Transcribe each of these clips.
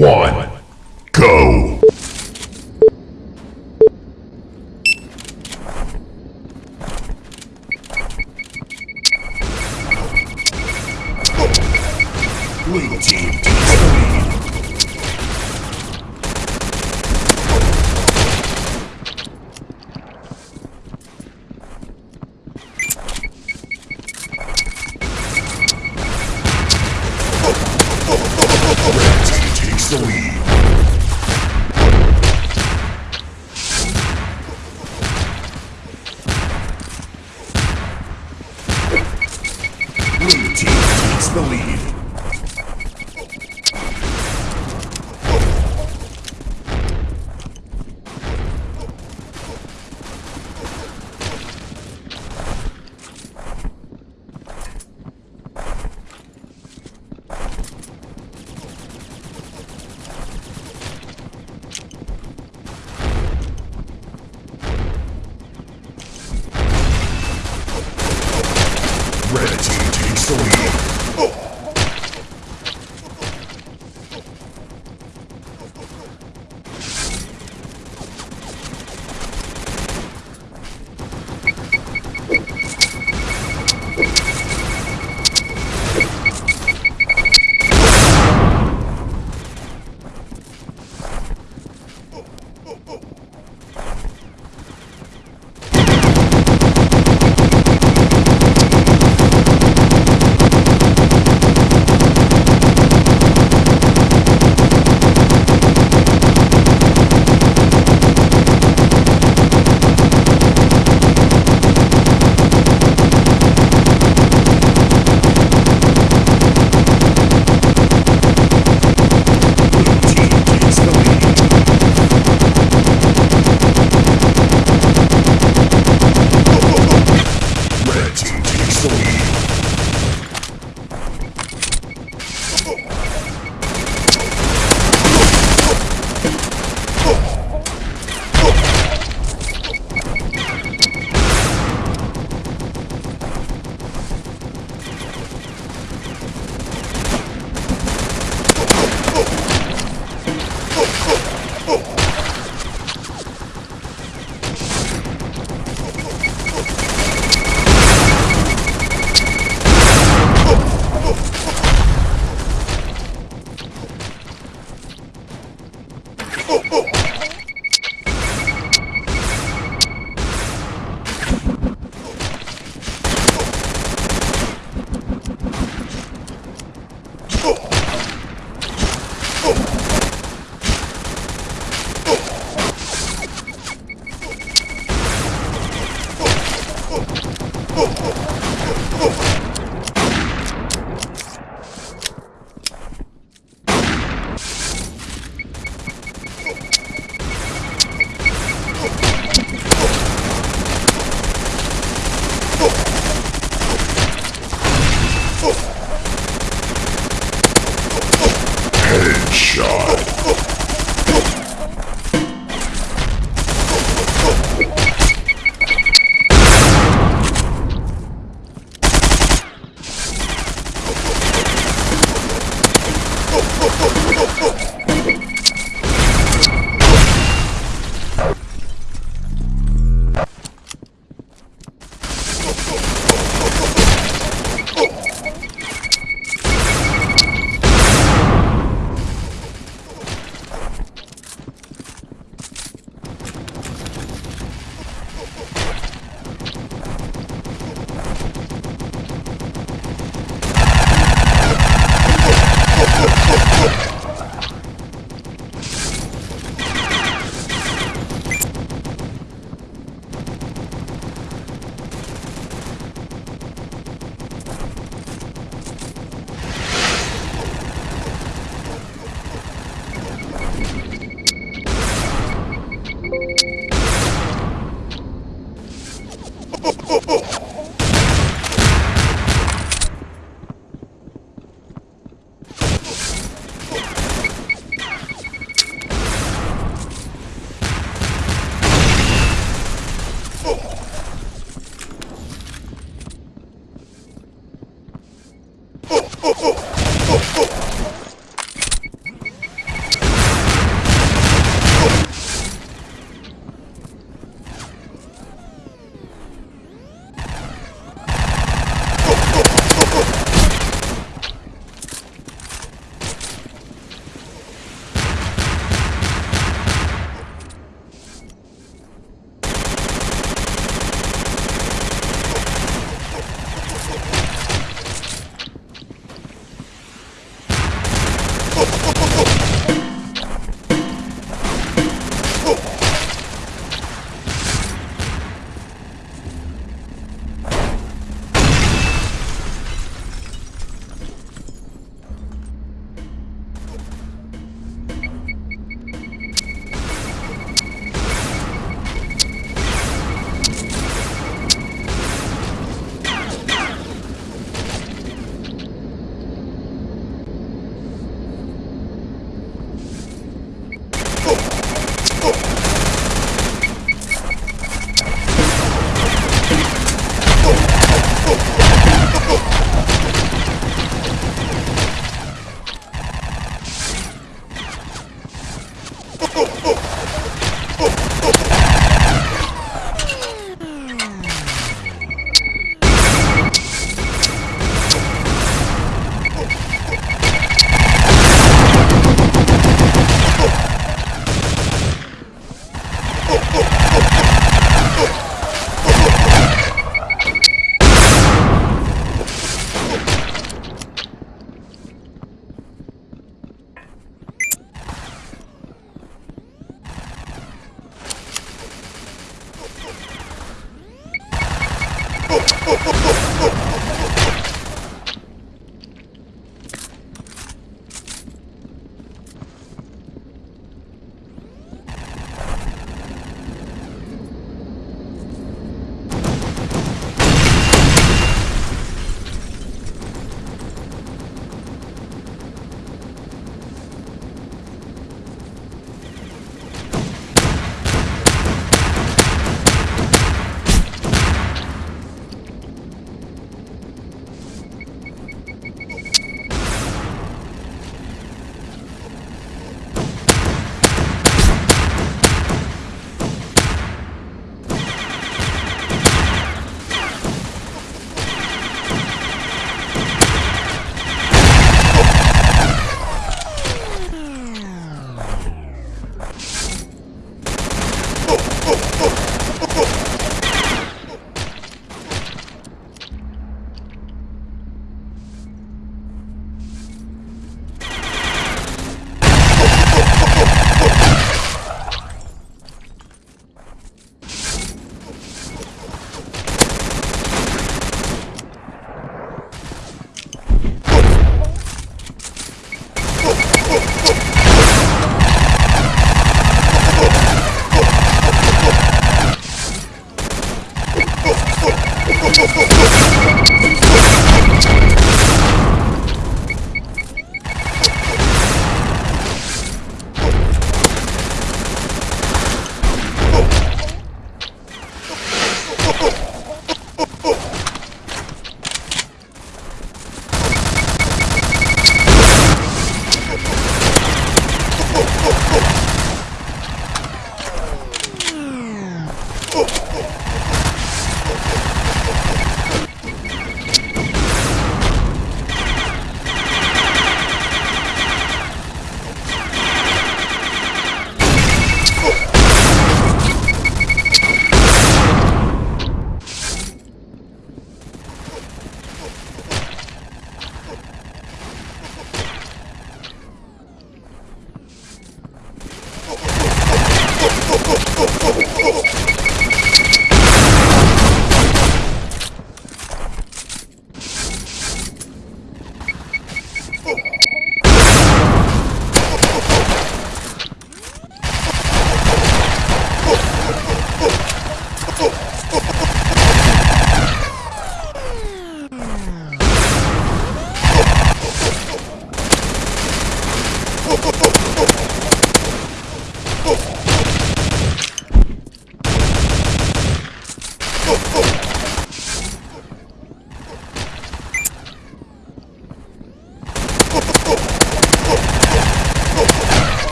one,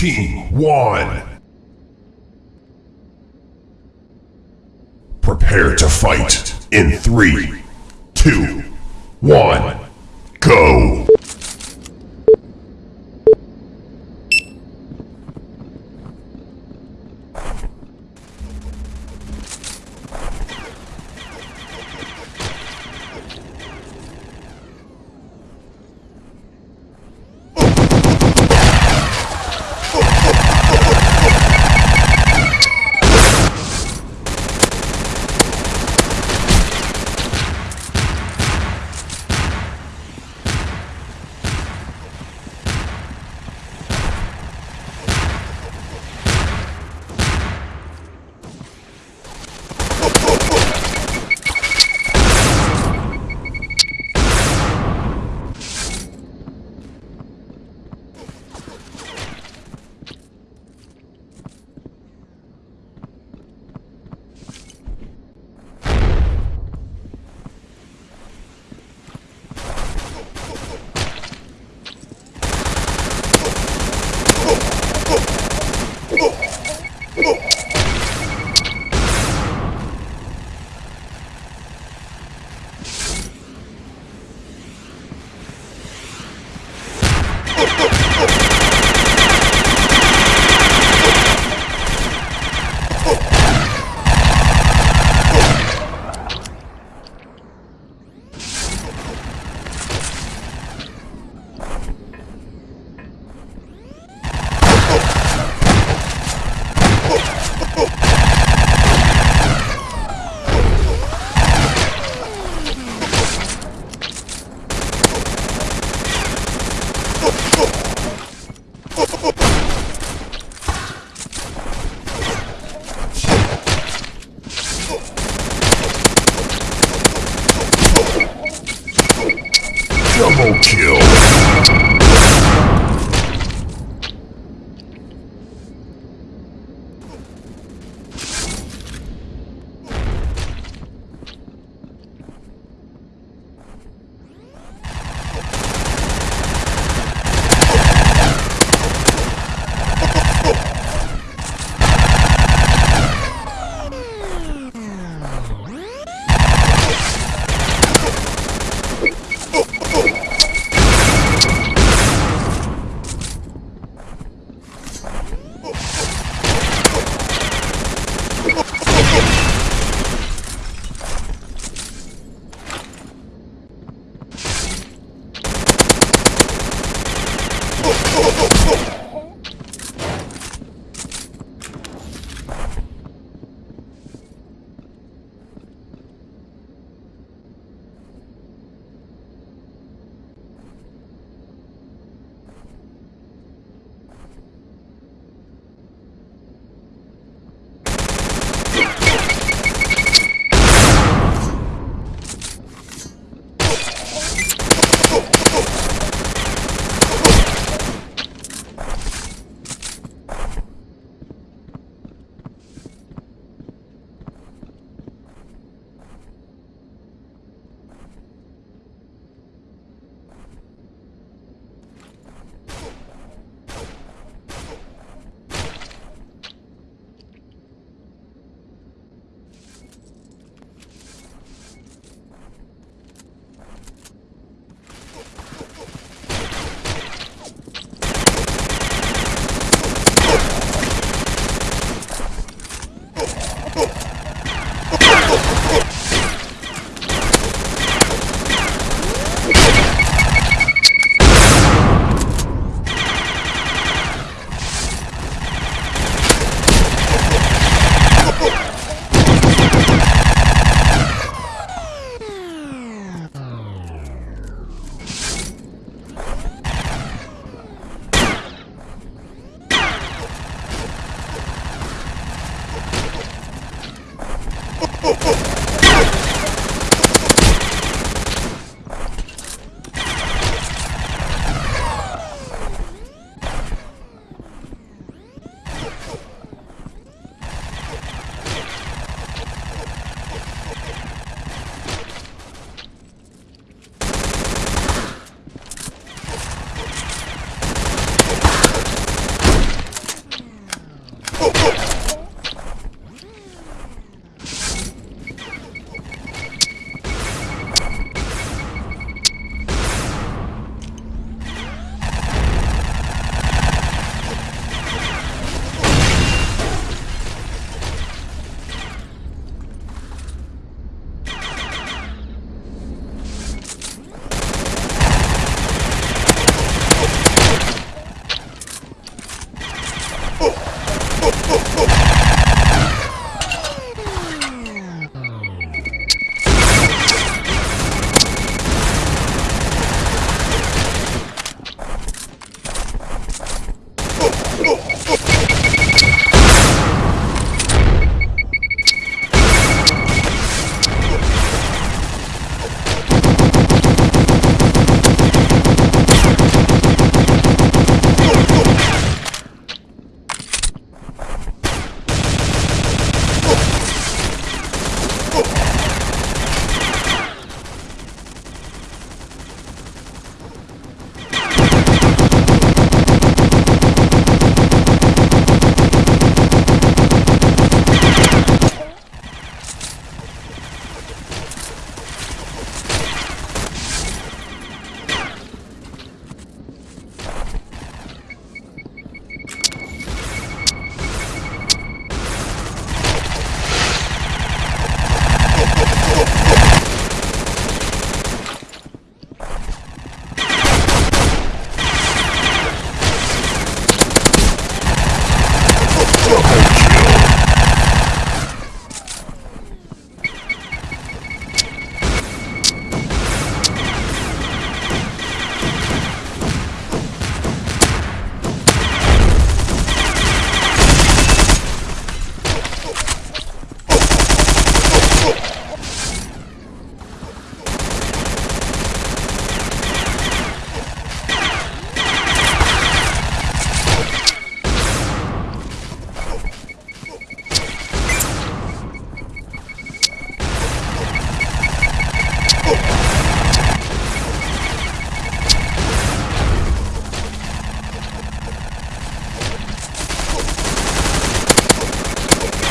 team 1. Prepare to fight in three, two, one, go.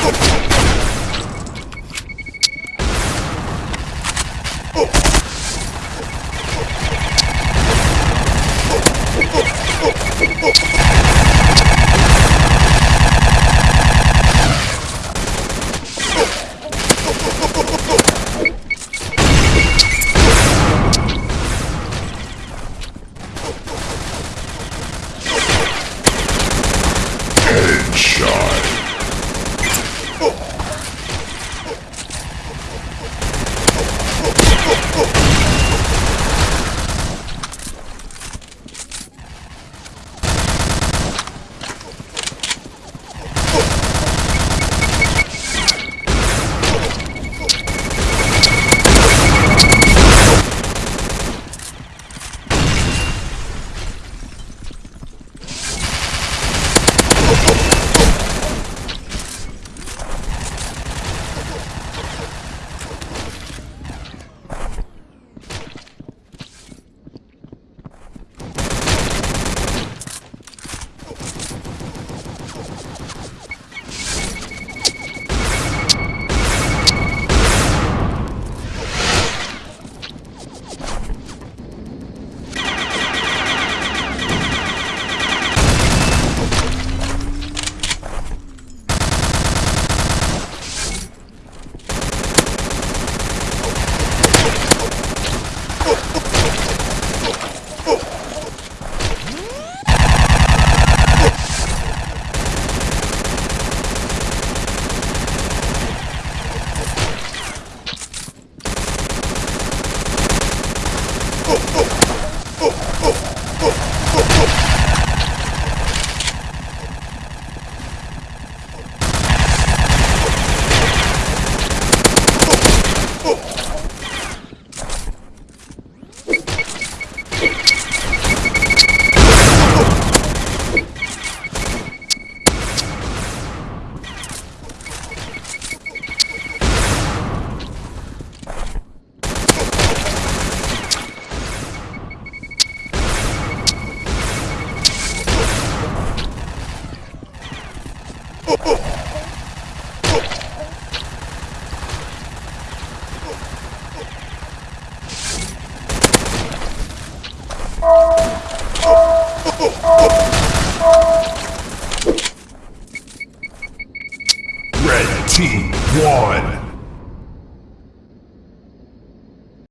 Okay.